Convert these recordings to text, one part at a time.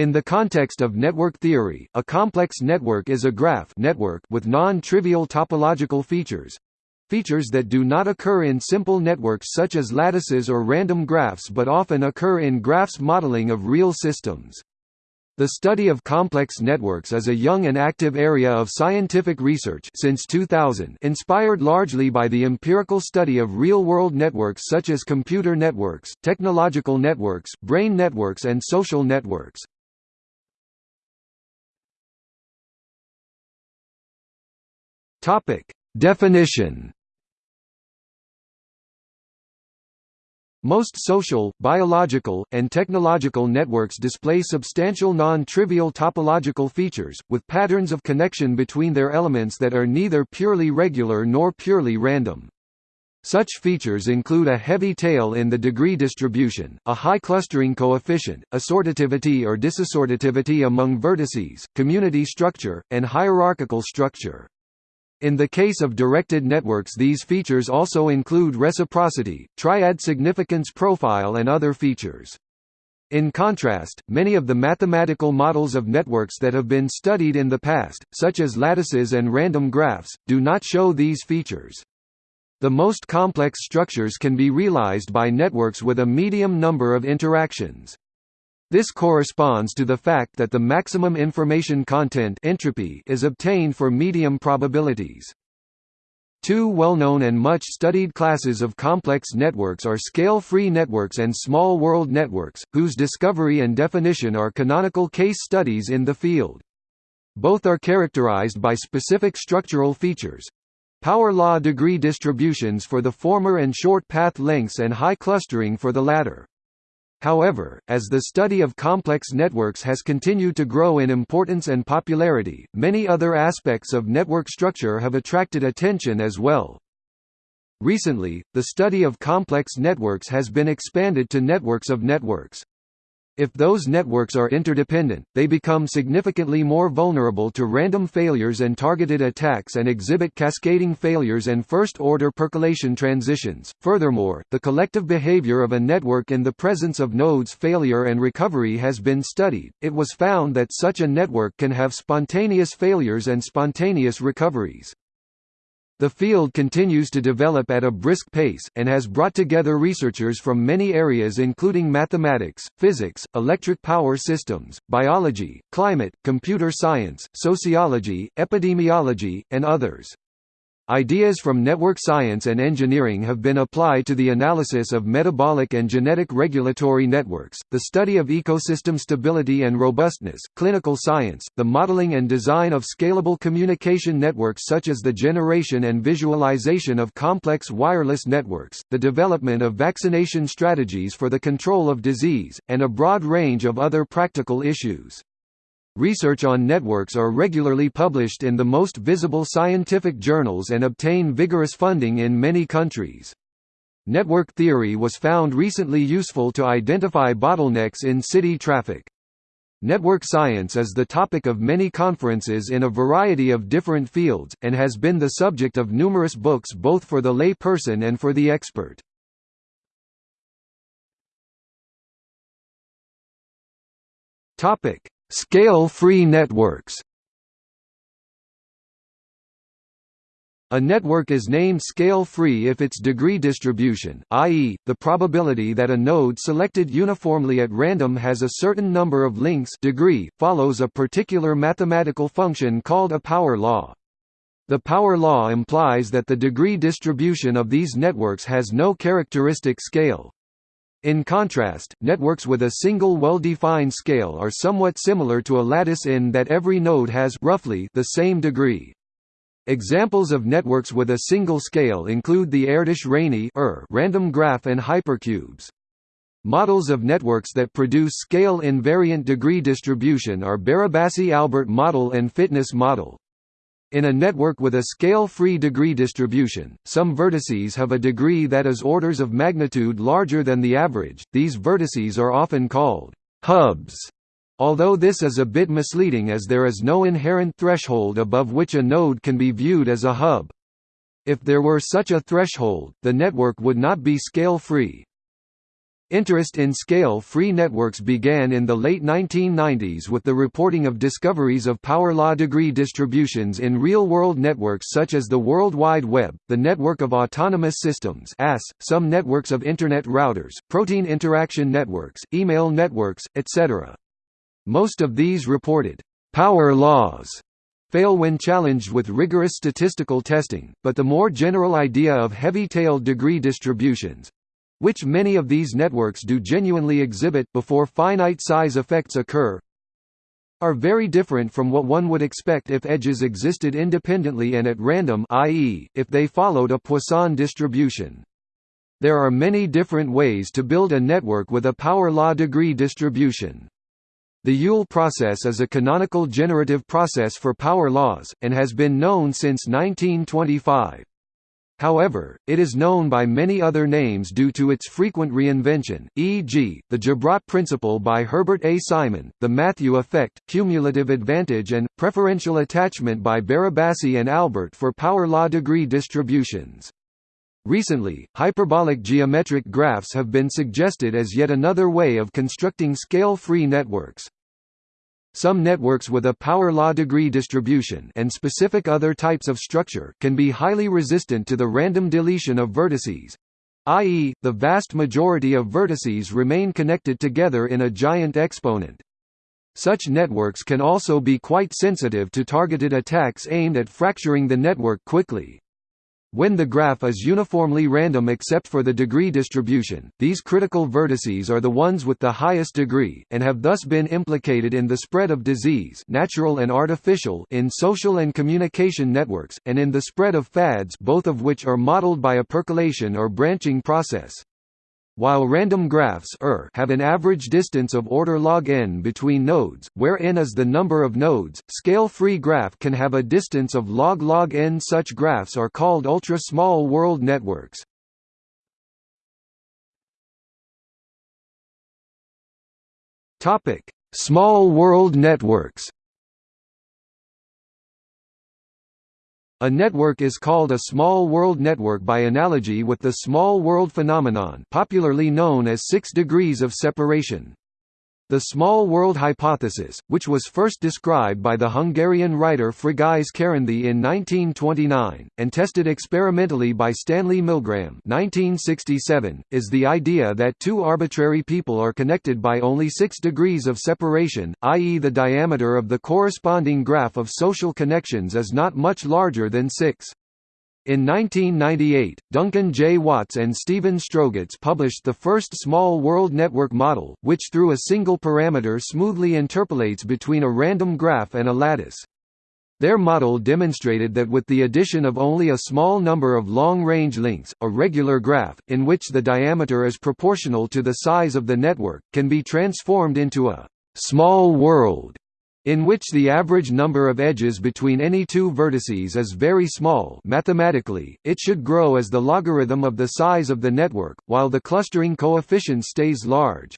In the context of network theory, a complex network is a graph network with non-trivial topological features features that do not occur in simple networks such as lattices or random graphs but often occur in graphs modeling of real systems. The study of complex networks is a young and active area of scientific research since 2000 inspired largely by the empirical study of real-world networks such as computer networks, technological networks, brain networks and social networks. Definition Most social, biological, and technological networks display substantial non-trivial topological features, with patterns of connection between their elements that are neither purely regular nor purely random. Such features include a heavy tail in the degree distribution, a high clustering coefficient, assortativity or disassortativity among vertices, community structure, and hierarchical structure. In the case of directed networks these features also include reciprocity, triad significance profile and other features. In contrast, many of the mathematical models of networks that have been studied in the past, such as lattices and random graphs, do not show these features. The most complex structures can be realized by networks with a medium number of interactions. This corresponds to the fact that the maximum information content entropy is obtained for medium probabilities. Two well-known and much-studied classes of complex networks are scale-free networks and small world networks, whose discovery and definition are canonical case studies in the field. Both are characterized by specific structural features. Power law degree distributions for the former and short path lengths and high clustering for the latter. However, as the study of complex networks has continued to grow in importance and popularity, many other aspects of network structure have attracted attention as well. Recently, the study of complex networks has been expanded to networks of networks. If those networks are interdependent, they become significantly more vulnerable to random failures and targeted attacks and exhibit cascading failures and first-order percolation transitions. Furthermore, the collective behavior of a network in the presence of nodes failure and recovery has been studied. It was found that such a network can have spontaneous failures and spontaneous recoveries. The field continues to develop at a brisk pace, and has brought together researchers from many areas including mathematics, physics, electric power systems, biology, climate, computer science, sociology, epidemiology, and others. Ideas from network science and engineering have been applied to the analysis of metabolic and genetic regulatory networks, the study of ecosystem stability and robustness, clinical science, the modeling and design of scalable communication networks such as the generation and visualization of complex wireless networks, the development of vaccination strategies for the control of disease, and a broad range of other practical issues. Research on networks are regularly published in the most visible scientific journals and obtain vigorous funding in many countries. Network theory was found recently useful to identify bottlenecks in city traffic. Network science is the topic of many conferences in a variety of different fields, and has been the subject of numerous books both for the lay person and for the expert. Scale-free networks A network is named scale-free if its degree distribution i.e., the probability that a node selected uniformly at random has a certain number of links degree follows a particular mathematical function called a power law. The power law implies that the degree distribution of these networks has no characteristic scale. In contrast, networks with a single well-defined scale are somewhat similar to a lattice in that every node has roughly the same degree. Examples of networks with a single scale include the Erdős-Rényi er, random graph and hypercubes. Models of networks that produce scale-invariant degree distribution are Barabasi-Albert model and fitness model. In a network with a scale-free degree distribution, some vertices have a degree that is orders of magnitude larger than the average. These vertices are often called hubs. Although this is a bit misleading as there is no inherent threshold above which a node can be viewed as a hub. If there were such a threshold, the network would not be scale-free. Interest in scale-free networks began in the late 1990s with the reporting of discoveries of power law degree distributions in real-world networks such as the World Wide Web, the Network of Autonomous Systems AS, some networks of Internet routers, protein interaction networks, email networks, etc. Most of these reported power laws fail when challenged with rigorous statistical testing, but the more general idea of heavy-tailed degree distributions, which many of these networks do genuinely exhibit before finite size effects occur are very different from what one would expect if edges existed independently and at random i.e., if they followed a Poisson distribution. There are many different ways to build a network with a power law degree distribution. The Yule process is a canonical generative process for power laws, and has been known since 1925. However, it is known by many other names due to its frequent reinvention, e.g., the Gibrat principle by Herbert A. Simon, the Matthew effect, cumulative advantage and, preferential attachment by Barabasi and Albert for power law degree distributions. Recently, hyperbolic geometric graphs have been suggested as yet another way of constructing scale-free networks. Some networks with a power law degree distribution and specific other types of structure can be highly resistant to the random deletion of vertices, i.e., the vast majority of vertices remain connected together in a giant component. Such networks can also be quite sensitive to targeted attacks aimed at fracturing the network quickly. When the graph is uniformly random except for the degree distribution, these critical vertices are the ones with the highest degree, and have thus been implicated in the spread of disease natural and artificial in social and communication networks, and in the spread of fads both of which are modeled by a percolation or branching process. While random graphs er have an average distance of order log n between nodes, where n is the number of nodes, scale-free graph can have a distance of log log n. Such graphs are called ultra-small world networks. Topic: Small world networks. A network is called a small world network by analogy with the small world phenomenon popularly known as six degrees of separation. The small world hypothesis, which was first described by the Hungarian writer Frigyes Karinthy in 1929, and tested experimentally by Stanley Milgram 1967, is the idea that two arbitrary people are connected by only six degrees of separation, i.e. the diameter of the corresponding graph of social connections is not much larger than six. In 1998, Duncan J. Watts and Stephen Strogatz published the first small world network model, which through a single parameter smoothly interpolates between a random graph and a lattice. Their model demonstrated that with the addition of only a small number of long-range links, a regular graph, in which the diameter is proportional to the size of the network, can be transformed into a «small world» in which the average number of edges between any two vertices is very small mathematically, it should grow as the logarithm of the size of the network, while the clustering coefficient stays large.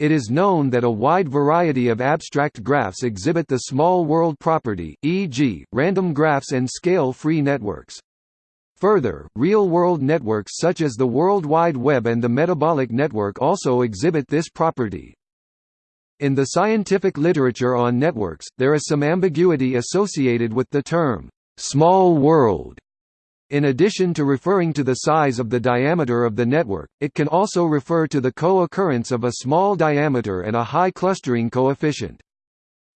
It is known that a wide variety of abstract graphs exhibit the small world property, e.g., random graphs and scale-free networks. Further, real-world networks such as the World Wide Web and the metabolic network also exhibit this property. In the scientific literature on networks, there is some ambiguity associated with the term, "'small world' In addition to referring to the size of the diameter of the network, it can also refer to the co-occurrence of a small diameter and a high clustering coefficient.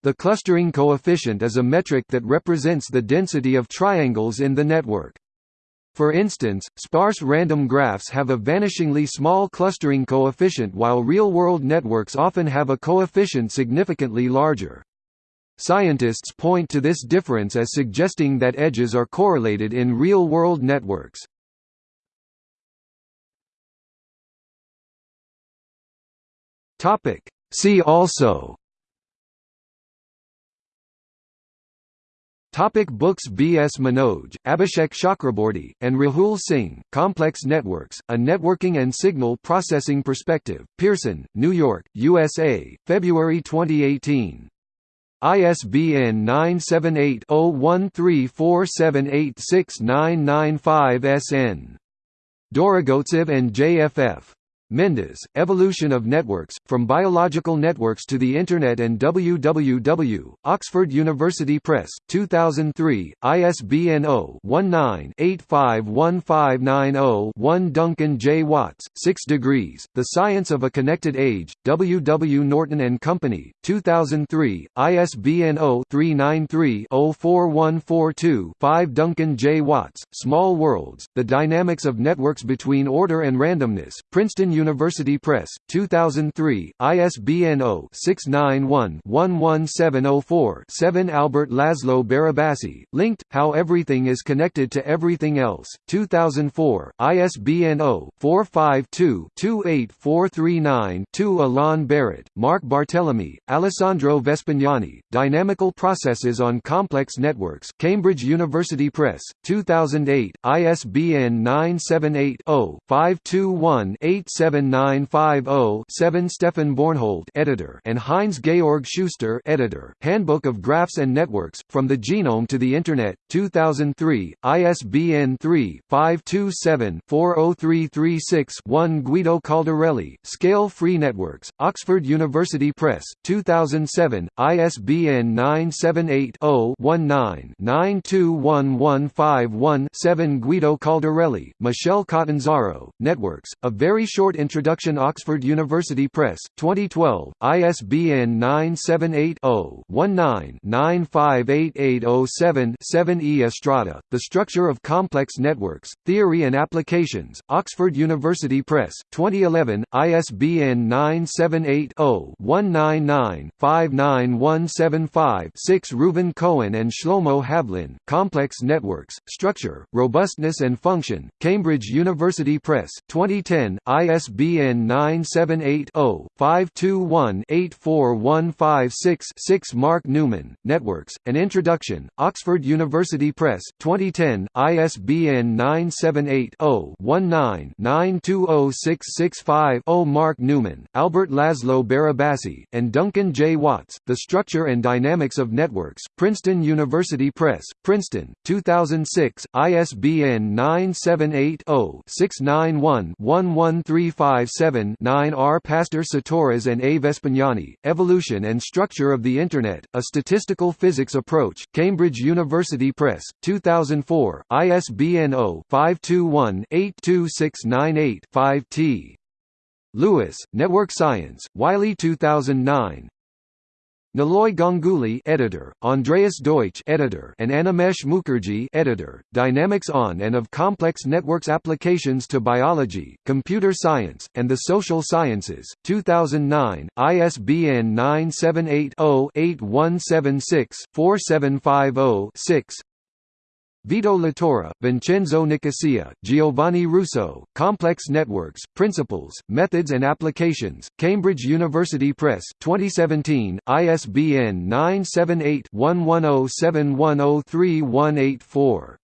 The clustering coefficient is a metric that represents the density of triangles in the network. For instance, sparse random graphs have a vanishingly small clustering coefficient while real-world networks often have a coefficient significantly larger. Scientists point to this difference as suggesting that edges are correlated in real-world networks. See also Topic books B. S. Manoj, Abhishek Chakraborty, and Rahul Singh, Complex Networks, A Networking and Signal Processing Perspective, Pearson, New York, USA, February 2018. ISBN 978-0134786995 SN. Dorogovtsev and JFF. Mendes, Evolution of Networks, From Biological Networks to the Internet and WWW, Oxford University Press, 2003, ISBN 0-19-851590-1 Duncan J. Watts, 6 Degrees, The Science of a Connected Age, W. W. Norton and Company, 2003, ISBN 0-393-04142-5 Duncan J. Watts, Small Worlds, The Dynamics of Networks Between Order and Randomness, Princeton University Press, 2003, ISBN 0-691-11704-7 Albert Laszlo Barabasi, Linked, How Everything is Connected to Everything Else, 2004, ISBN 0-452-28439-2 Alain Barrat, Marc Barthelemy, Alessandro Vespignani, Dynamical Processes on Complex Networks Cambridge University Press, 2008, ISBN 978 0 521 87950-7 Stefan Bornholdt editor and Heinz Georg Schuster editor, Handbook of Graphs and Networks, From the Genome to the Internet, 2003, ISBN 3-527-40336-1 Guido Caldarelli, Scale-Free Networks, Oxford University Press, 2007, ISBN 978-0-19-921151-7 Guido Caldarelli, Michele Catanzaro, Networks, A Very Short Introduction Oxford University Press, 2012, ISBN 978-0-19-958807-7 E. Estrada, The Structure of Complex Networks, Theory and Applications, Oxford University Press, 2011, ISBN 978-0-199-59175-6 Reuven Cohen and Shlomo Havlin, Complex Networks, Structure, Robustness and Function, Cambridge University Press, 2010, ISBN 978-0-521-84156-6 Mark Newman, Networks, An Introduction, Oxford University Press, 2010, ISBN 978-0-19-920665-0 Mark Newman, Albert Laszlo Barabasi, and Duncan J. Watts, The Structure and Dynamics of Networks, Princeton University Press, Princeton, 2006, ISBN 978-0-691-11357-9 R. Pastor Satorras and A. Vespignani, Evolution and Structure of the Internet, A Statistical Physics Approach, Cambridge University Press, 2004, ISBN 0-521-82698-5 T. Lewis, Network Science, Wiley 2009 Niloy Ganguly editor, Andreas Deutsch editor, and Animesh Mukherjee editor, Dynamics on and of Complex Networks Applications to Biology, Computer Science, and the Social Sciences, 2009, ISBN 978 0 8176 4750 Vito Latora, Vincenzo Nicosia, Giovanni Russo, Complex Networks, Principles, Methods and Applications, Cambridge University Press, 2017, ISBN 978 1107103184